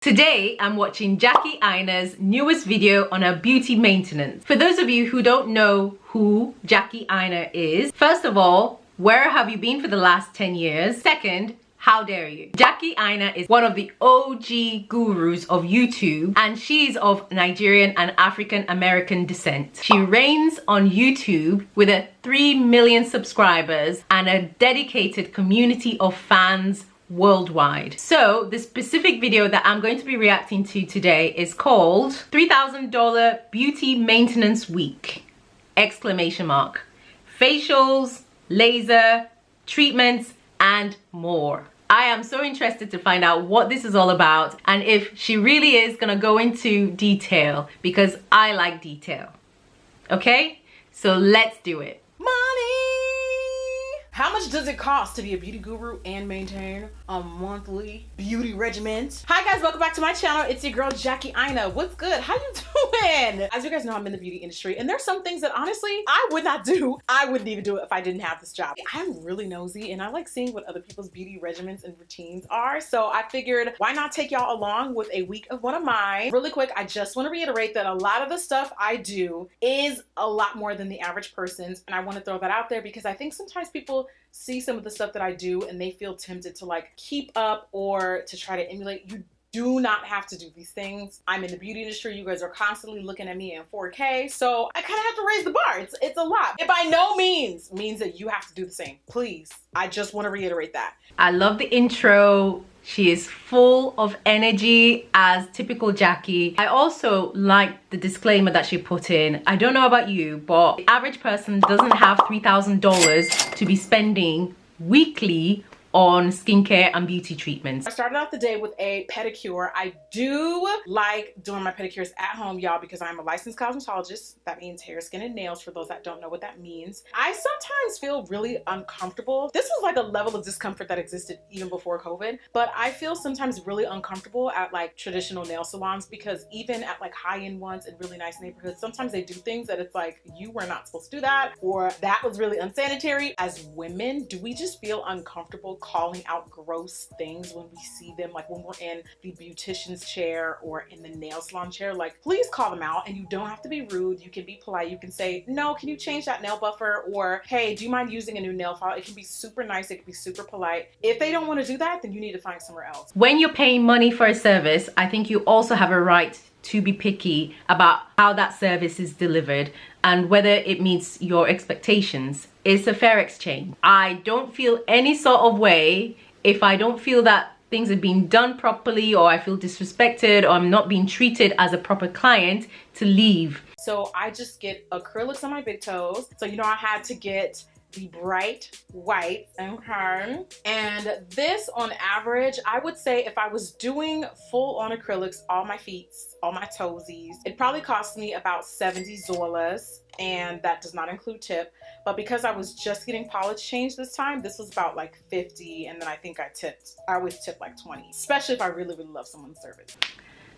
Today, I'm watching Jackie Aina's newest video on her beauty maintenance. For those of you who don't know who Jackie Aina is, first of all, where have you been for the last 10 years? Second, how dare you? Jackie Aina is one of the OG gurus of YouTube and she's of Nigerian and African American descent. She reigns on YouTube with a 3 million subscribers and a dedicated community of fans worldwide. So the specific video that I'm going to be reacting to today is called $3,000 Beauty Maintenance Week! Exclamation mark. Facials, laser, treatments, and more. I am so interested to find out what this is all about and if she really is gonna go into detail because I like detail. Okay? So let's do it. How much does it cost to be a beauty guru and maintain a monthly beauty regimen? Hi guys, welcome back to my channel. It's your girl Jackie Aina. What's good? How you doing? As you guys know, I'm in the beauty industry and there's some things that honestly I would not do. I wouldn't even do it if I didn't have this job. I'm really nosy and I like seeing what other people's beauty regimens and routines are. So I figured why not take y'all along with a week of one of mine. Really quick, I just want to reiterate that a lot of the stuff I do is a lot more than the average person's and I want to throw that out there because I think sometimes people see some of the stuff that I do and they feel tempted to like keep up or to try to emulate. You do not have to do these things. I'm in the beauty industry. You guys are constantly looking at me in 4K. So I kind of have to raise the bar. It's, it's a lot. It by no means means that you have to do the same. Please. I just want to reiterate that. I love the intro. She is full of energy as typical Jackie. I also like the disclaimer that she put in. I don't know about you, but the average person doesn't have $3,000 to be spending weekly on skincare and beauty treatments. I started off the day with a pedicure. I do like doing my pedicures at home, y'all, because I'm a licensed cosmetologist. That means hair, skin, and nails for those that don't know what that means. I sometimes feel really uncomfortable. This was like a level of discomfort that existed even before COVID, but I feel sometimes really uncomfortable at like traditional nail salons because even at like high-end ones in really nice neighborhoods, sometimes they do things that it's like, you were not supposed to do that, or that was really unsanitary. As women, do we just feel uncomfortable calling out gross things when we see them, like when we're in the beautician's chair or in the nail salon chair, like please call them out and you don't have to be rude. You can be polite. You can say, no, can you change that nail buffer? Or, hey, do you mind using a new nail file? It can be super nice. It can be super polite. If they don't want to do that, then you need to find somewhere else. When you're paying money for a service, I think you also have a right to be picky about how that service is delivered and whether it meets your expectations. It's a fair exchange. I don't feel any sort of way if I don't feel that things are being done properly or I feel disrespected or I'm not being treated as a proper client to leave. So I just get acrylics on my big toes. So you know I had to get the bright white and okay and this on average i would say if i was doing full on acrylics all my feet all my toesies it probably cost me about 70 zolas and that does not include tip but because i was just getting polish changed this time this was about like 50 and then i think i tipped i always tip like 20 especially if i really really love someone's service.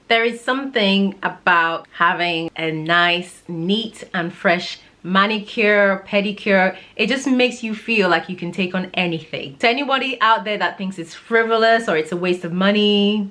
There is something about having a nice neat and fresh manicure pedicure. It just makes you feel like you can take on anything. To anybody out there that thinks it's frivolous or it's a waste of money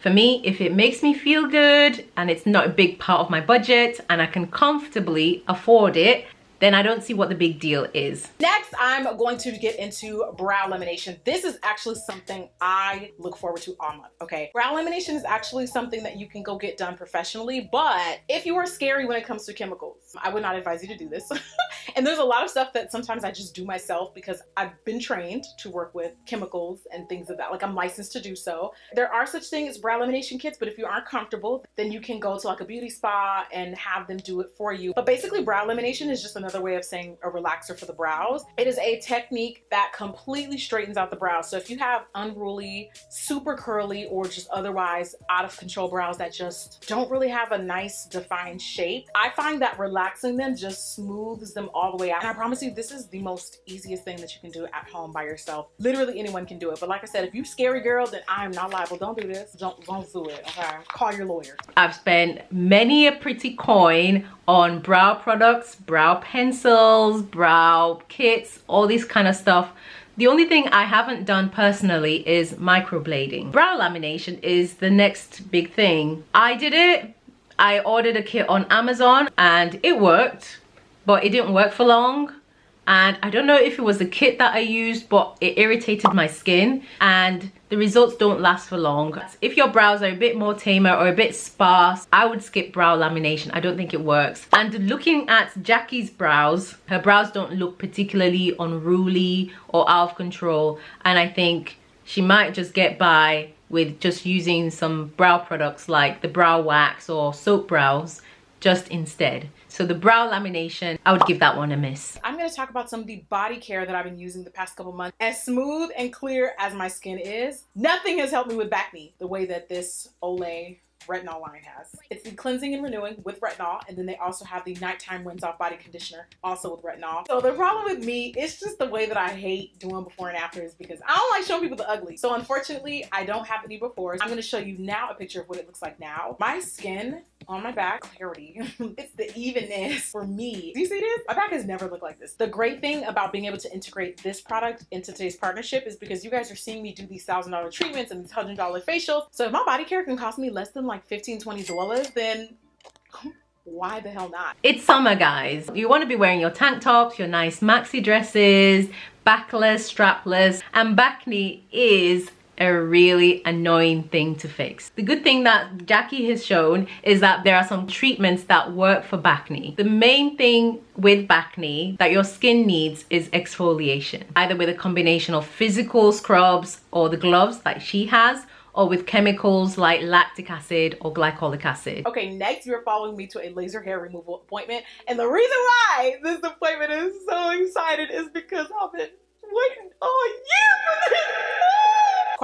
for me if it makes me feel good and it's not a big part of my budget and i can comfortably afford it then I don't see what the big deal is. Next, I'm going to get into brow lamination. This is actually something I look forward to all month, okay? Brow lamination is actually something that you can go get done professionally, but if you are scary when it comes to chemicals, I would not advise you to do this. and there's a lot of stuff that sometimes I just do myself because I've been trained to work with chemicals and things of that. Like I'm licensed to do so. There are such things as brow lamination kits, but if you aren't comfortable, then you can go to like a beauty spa and have them do it for you. But basically brow lamination is just another way of saying a relaxer for the brows. It is a technique that completely straightens out the brows. So if you have unruly, super curly, or just otherwise out of control brows that just don't really have a nice defined shape, I find that relaxing them just smooths them all the way out. And I promise you, this is the most easiest thing that you can do at home by yourself. Literally anyone can do it. But like I said, if you scary girl, then I am not liable. Don't do this. Don't, don't do it, okay? Call your lawyer. I've spent many a pretty coin on brow products, brow pencils, brow kits, all this kind of stuff. The only thing I haven't done personally is microblading. Brow lamination is the next big thing. I did it. I ordered a kit on Amazon and it worked, but it didn't work for long and I don't know if it was the kit that I used but it irritated my skin and the results don't last for long. If your brows are a bit more tamer or a bit sparse, I would skip brow lamination. I don't think it works. And looking at Jackie's brows, her brows don't look particularly unruly or out of control and I think she might just get by with just using some brow products like the brow wax or soap brows just instead. So the brow lamination, I would give that one a miss. I'm going to talk about some of the body care that I've been using the past couple months. As smooth and clear as my skin is, nothing has helped me with back acne the way that this Olay retinol line has. It's the cleansing and renewing with retinol and then they also have the nighttime rinse off body conditioner also with retinol. So the problem with me is just the way that I hate doing before and afters because I don't like showing people the ugly. So unfortunately I don't have any befores. I'm going to show you now a picture of what it looks like now. My skin on my back, clarity. it's the evenness for me. Do you see this? My back has never looked like this. The great thing about being able to integrate this product into today's partnership is because you guys are seeing me do these thousand dollar treatments and these hundred dollar facials. So if my body care can cost me less than like 15, 20 dollars, then why the hell not? It's summer, guys. You want to be wearing your tank tops, your nice maxi dresses, backless, strapless, and Bacne is a really annoying thing to fix. The good thing that Jackie has shown is that there are some treatments that work for Bacne. The main thing with Bacne that your skin needs is exfoliation, either with a combination of physical scrubs or the gloves that she has, or with chemicals like lactic acid or glycolic acid. Okay, next you're following me to a laser hair removal appointment. And the reason why this appointment is so excited is because I've been waiting all year for this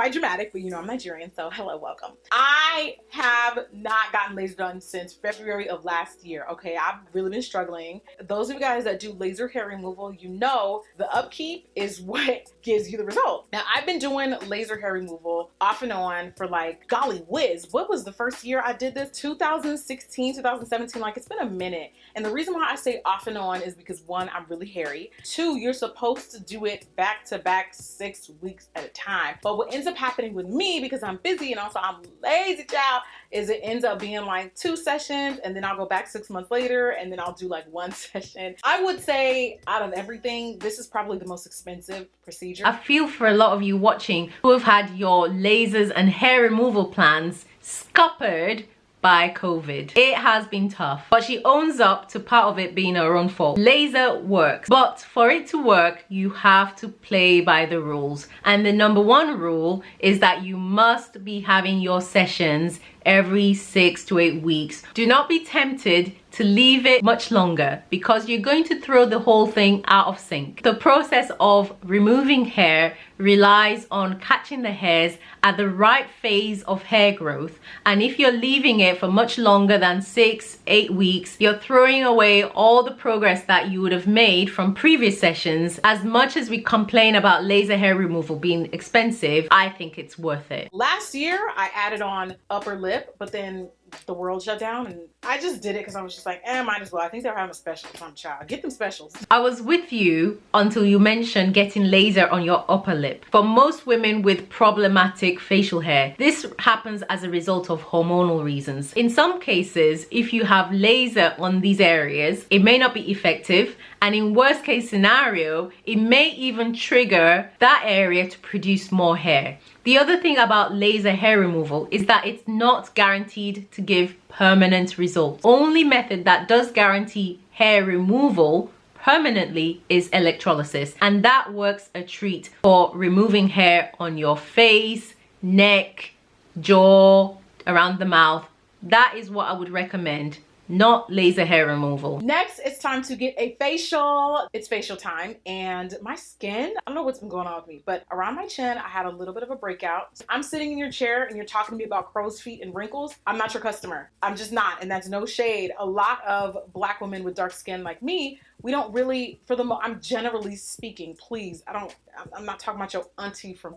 quite dramatic, but you know I'm Nigerian, so hello, welcome. I have not gotten laser done since February of last year, okay? I've really been struggling. Those of you guys that do laser hair removal, you know the upkeep is what gives you the result. Now, I've been doing laser hair removal off and on for like, golly whiz, what was the first year I did this? 2016, 2017, like it's been a minute. And the reason why I say off and on is because one, I'm really hairy. Two, you're supposed to do it back to back six weeks at a time. But what ends ends up happening with me because I'm busy and also I'm lazy child is it ends up being like two sessions and then I'll go back six months later and then I'll do like one session. I would say out of everything, this is probably the most expensive procedure. I feel for a lot of you watching who have had your lasers and hair removal plans scuppered by COVID. It has been tough, but she owns up to part of it being her own fault. Laser works, but for it to work, you have to play by the rules. And the number one rule is that you must be having your sessions every six to eight weeks. Do not be tempted to leave it much longer because you're going to throw the whole thing out of sync. The process of removing hair relies on catching the hairs at the right phase of hair growth. And if you're leaving it for much longer than six eight weeks you're throwing away all the progress that you would have made from previous sessions. As much as we complain about laser hair removal being expensive i think it's worth it. Last year i added on upper lip but then the world shut down and I just did it because I was just like, eh, might as well. I think they're having a special on child. Get them specials. I was with you until you mentioned getting laser on your upper lip. For most women with problematic facial hair, this happens as a result of hormonal reasons. In some cases, if you have laser on these areas, it may not be effective and in worst case scenario, it may even trigger that area to produce more hair. The other thing about laser hair removal is that it's not guaranteed to give permanent results. Only method that does guarantee hair removal permanently is electrolysis and that works a treat for removing hair on your face, neck, jaw, around the mouth. That is what I would recommend not laser hair removal. Next, it's time to get a facial. It's facial time and my skin, I don't know what's been going on with me, but around my chin, I had a little bit of a breakout. I'm sitting in your chair and you're talking to me about crow's feet and wrinkles. I'm not your customer. I'm just not, and that's no shade. A lot of black women with dark skin like me, we don't really, for the, most, I'm generally speaking, please, I don't, I'm not talking about your auntie from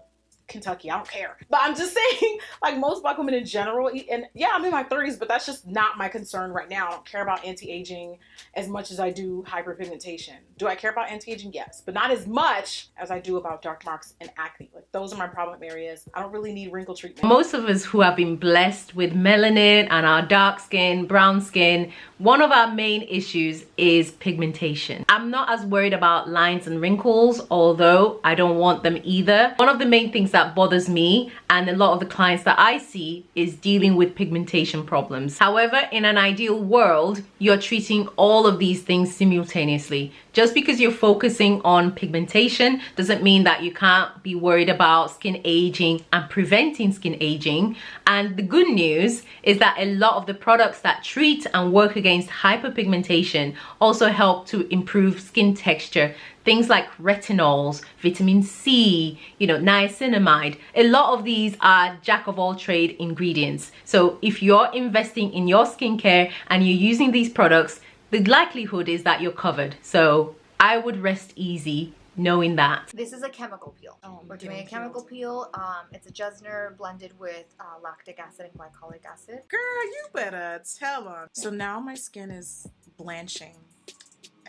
Kentucky. I don't care. But I'm just saying, like most black women in general, and yeah, I'm in my 30s, but that's just not my concern right now. I don't care about anti-aging as much as I do hyperpigmentation. Do I care about anti-aging? Yes, but not as much as I do about dark marks and acne. Like those are my problem areas. I don't really need wrinkle treatment. Most of us who have been blessed with melanin and our dark skin, brown skin, one of our main issues is pigmentation. I'm not as worried about lines and wrinkles, although I don't want them either. One of the main things that bothers me and a lot of the clients that I see is dealing with pigmentation problems. However, in an ideal world, you're treating all of these things simultaneously. Just because you're focusing on pigmentation doesn't mean that you can't be worried about skin aging and preventing skin aging. And the good news is that a lot of the products that treat and work against hyperpigmentation also help to improve skin texture things like retinols, vitamin C, you know, niacinamide. A lot of these are jack of all trade ingredients. So if you're investing in your skincare and you're using these products, the likelihood is that you're covered. So I would rest easy knowing that. This is a chemical peel. Oh, We're doing a chemical peel. Um, it's a Jessner blended with uh, lactic acid and glycolic acid. Girl, you better tell them. So now my skin is blanching.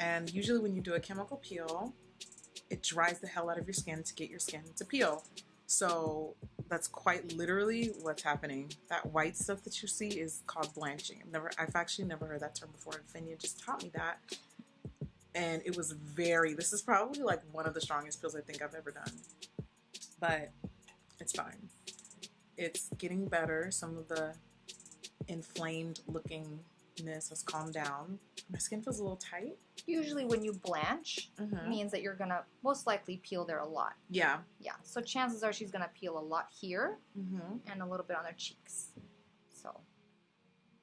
And usually when you do a chemical peel, it dries the hell out of your skin to get your skin to peel. So that's quite literally what's happening. That white stuff that you see is called blanching. I've never, I've actually never heard that term before. Fenia just taught me that. And it was very, this is probably like one of the strongest peels I think I've ever done. But it's fine. It's getting better. Some of the inflamed lookingness has calmed down. My skin feels a little tight. Usually when you blanch, Mhm. means that you're gonna most likely peel there a lot. Yeah. Yeah, so chances are she's gonna peel a lot here Mm-hmm. and a little bit on her cheeks. So,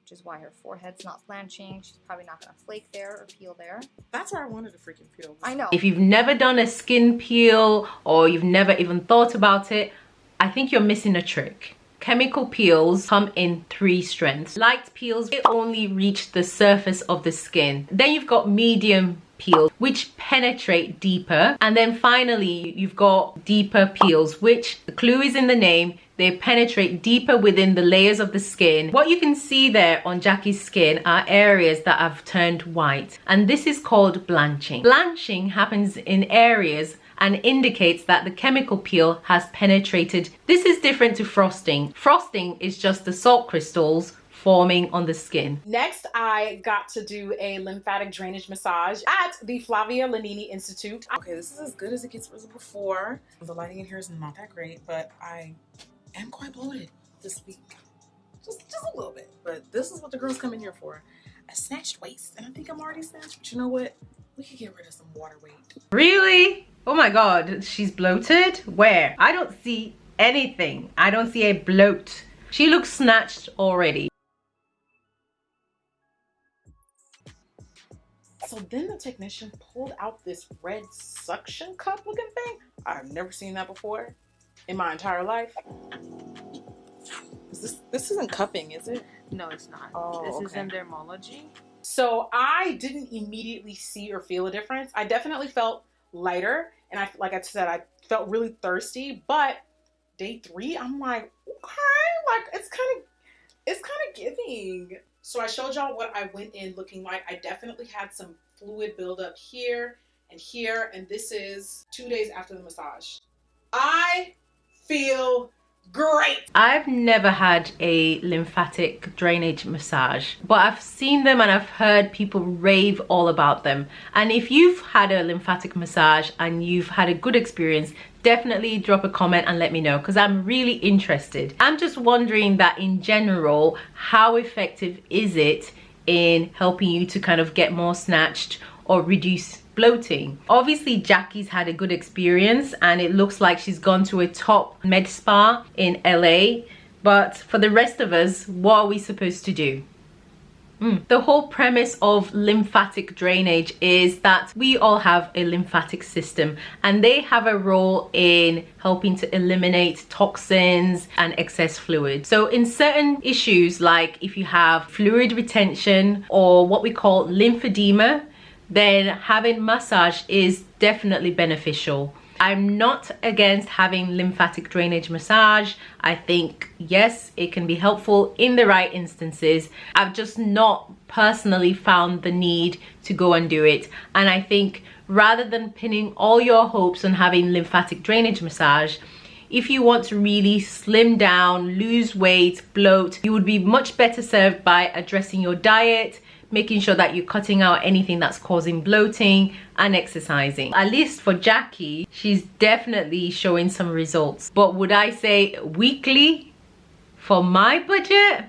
which is why her forehead's not blanching. She's probably not gonna flake there or peel there. That's why I wanted a freaking peel. I know. If you've never done a skin peel or you've never even thought about it, I think you're missing a trick. Chemical peels come in three strengths. Light peels, they only reach the surface of the skin. Then you've got medium peels, which penetrate deeper. And then finally, you've got deeper peels, which the clue is in the name. They penetrate deeper within the layers of the skin. What you can see there on Jackie's skin are areas that have turned white. And this is called blanching. Blanching happens in areas and indicates that the chemical peel has penetrated. This is different to frosting. Frosting is just the salt crystals forming on the skin. Next, I got to do a lymphatic drainage massage at the Flavia Lanini Institute. Okay, this is as good as it gets was before. The lighting in here is not that great, but I am quite bloated this week. Just, just a little bit. But this is what the girls come in here for. A snatched waist. And I think I'm already snatched, but you know what? We could get rid of some water weight. Really? Oh my god, she's bloated? Where? I don't see anything. I don't see a bloat. She looks snatched already. So then the technician pulled out this red suction cup looking thing. I've never seen that before in my entire life. Is this this isn't cupping, is it? No, it's not. Oh, this is okay. endermology. So I didn't immediately see or feel a difference. I definitely felt lighter, and I like I said, I felt really thirsty. But day three, I'm like, okay, like it's kind of it's kind of giving. So I showed y'all what I went in looking like. I definitely had some fluid buildup here and here, and this is two days after the massage. I feel great. I've never had a lymphatic drainage massage, but I've seen them and I've heard people rave all about them. And if you've had a lymphatic massage and you've had a good experience, definitely drop a comment and let me know because I'm really interested. I'm just wondering that in general, how effective is it in helping you to kind of get more snatched or reduce bloating. Obviously, Jackie's had a good experience and it looks like she's gone to a top med spa in LA. But for the rest of us, what are we supposed to do? Mm. The whole premise of lymphatic drainage is that we all have a lymphatic system and they have a role in helping to eliminate toxins and excess fluid. So in certain issues like if you have fluid retention or what we call lymphedema, then having massage is definitely beneficial. I'm not against having lymphatic drainage massage. I think, yes, it can be helpful in the right instances. I've just not personally found the need to go and do it. And I think rather than pinning all your hopes on having lymphatic drainage massage, if you want to really slim down, lose weight, bloat, you would be much better served by addressing your diet, making sure that you're cutting out anything that's causing bloating and exercising. At least for Jackie, she's definitely showing some results. But would I say weekly for my budget?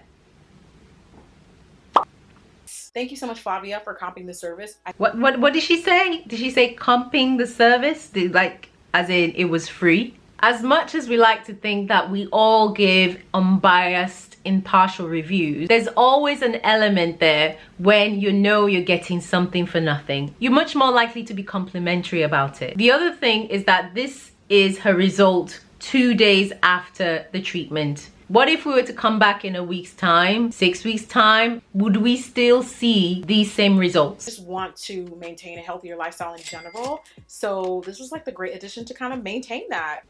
Thank you so much, Flavia, for comping the service. I what, what, what did she say? Did she say comping the service? Did, like, as in it was free? As much as we like to think that we all give unbiased, impartial reviews, there's always an element there when you know you're getting something for nothing. You're much more likely to be complimentary about it. The other thing is that this is her result two days after the treatment. What if we were to come back in a week's time, six weeks time, would we still see these same results? just want to maintain a healthier lifestyle in general. So this was like the great addition to kind of maintain that.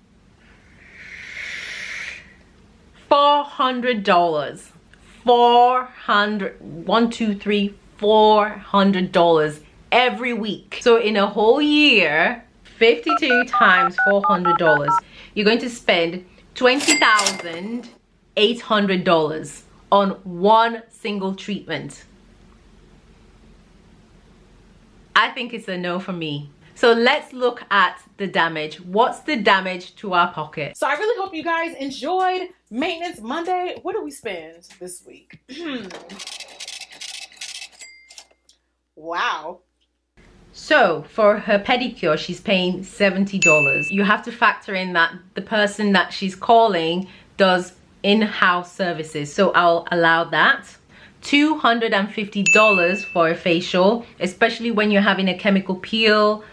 Four hundred dollars. Four hundred one two three four hundred dollars every week. So in a whole year 52 times four hundred dollars you're going to spend twenty thousand eight hundred dollars on one single treatment. I think it's a no for me so let's look at the damage. What's the damage to our pocket? So I really hope you guys enjoyed Maintenance Monday. What do we spend this week? wow. So for her pedicure, she's paying $70. You have to factor in that the person that she's calling does in-house services. So I'll allow that. $250 for a facial, especially when you're having a chemical peel,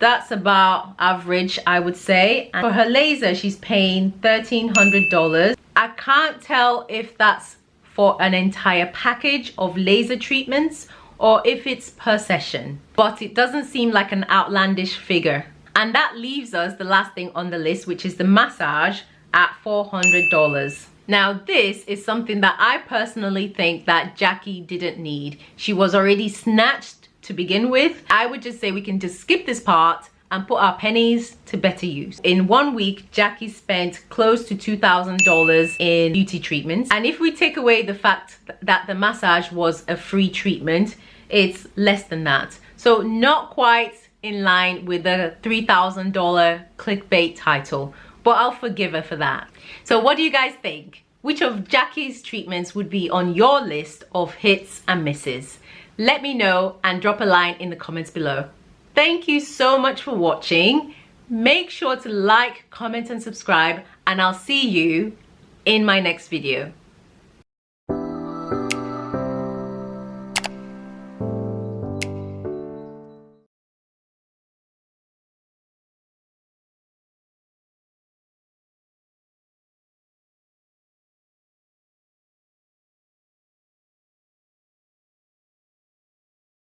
that's about average i would say. And for her laser she's paying $1300 i can't tell if that's for an entire package of laser treatments or if it's per session but it doesn't seem like an outlandish figure. And that leaves us the last thing on the list which is the massage at $400 now this is something that I personally think that Jackie didn't need. She was already snatched to begin with. I would just say we can just skip this part and put our pennies to better use. In one week, Jackie spent close to $2,000 in beauty treatments. And if we take away the fact that the massage was a free treatment, it's less than that. So not quite in line with the $3,000 clickbait title, but I'll forgive her for that. So what do you guys think? Which of Jackie's treatments would be on your list of hits and misses? Let me know and drop a line in the comments below. Thank you so much for watching. Make sure to like, comment and subscribe and I'll see you in my next video.